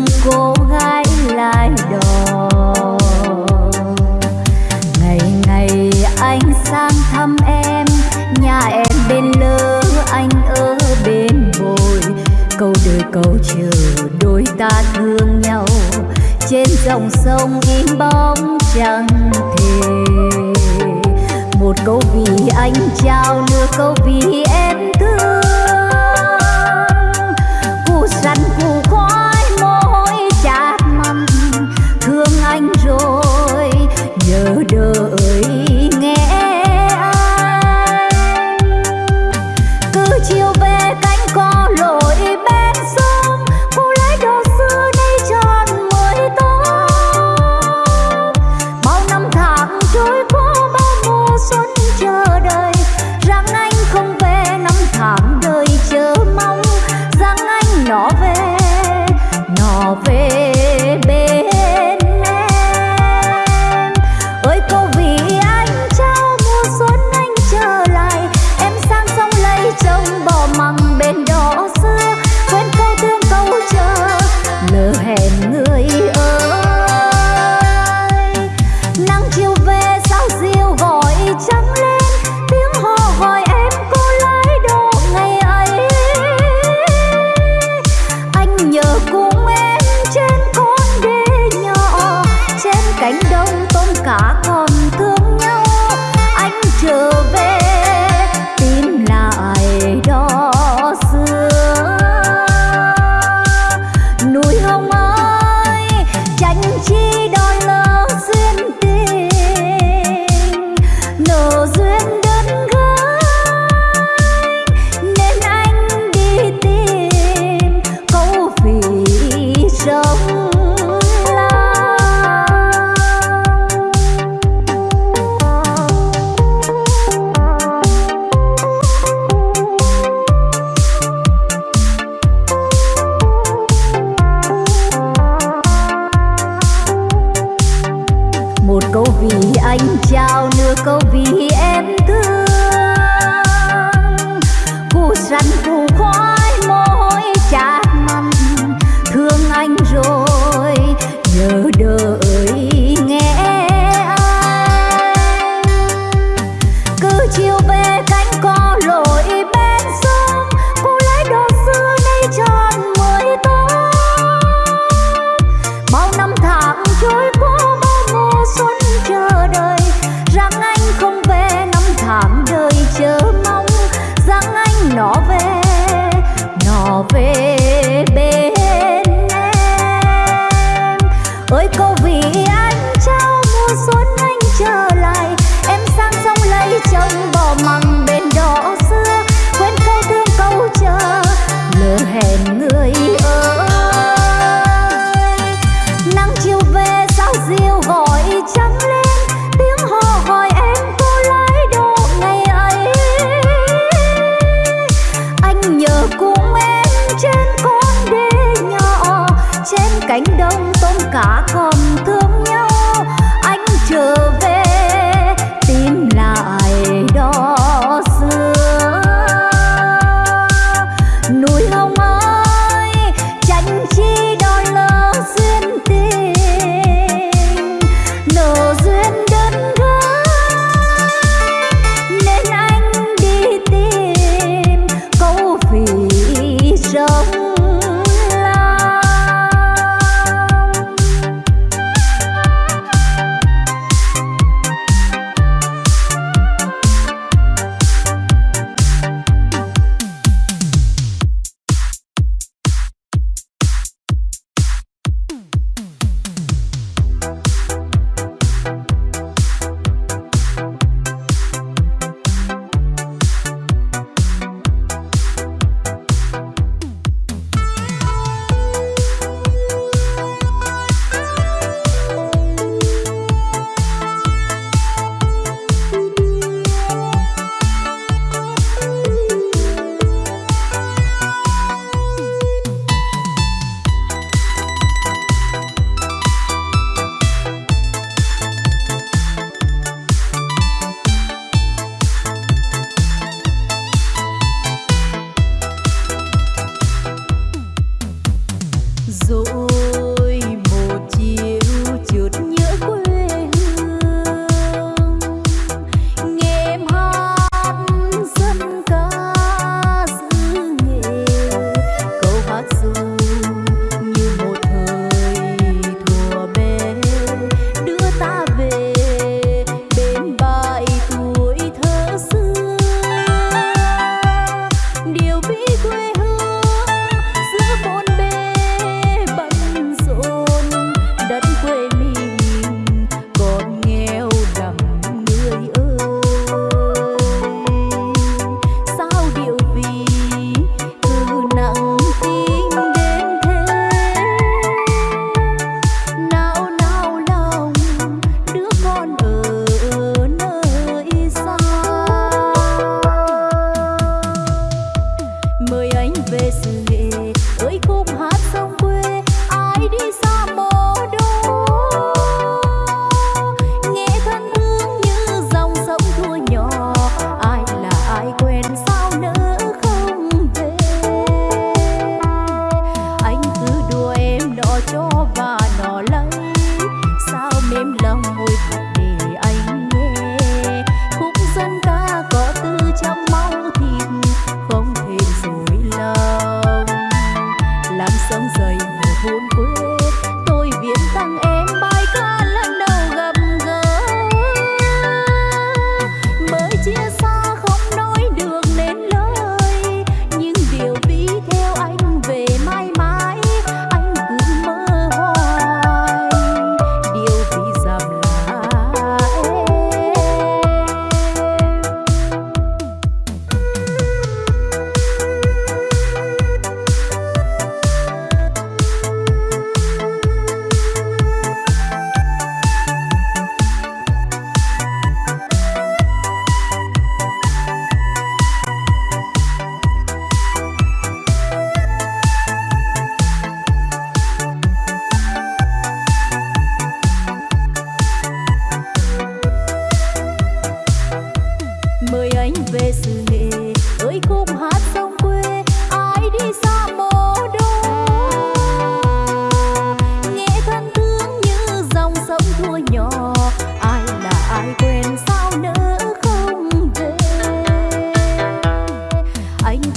tâm cô gái lại đò. Ngày ngày anh sang thăm em, nhà em bên lơ anh ở bên bồi. Câu đời câu chờ đôi ta thương nhau, trên dòng sông im bóng chẳng thể. Một câu vì anh trao, nửa câu vì em thương cánh đồng tôm cá còn thương nhau anh chờ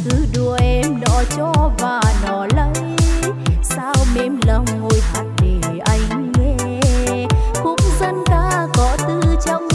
cứ đùa em nó cho và nó lấy. Sao mềm lòng ngồi hát để anh nghe? Khúc dân ca có tư trong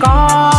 có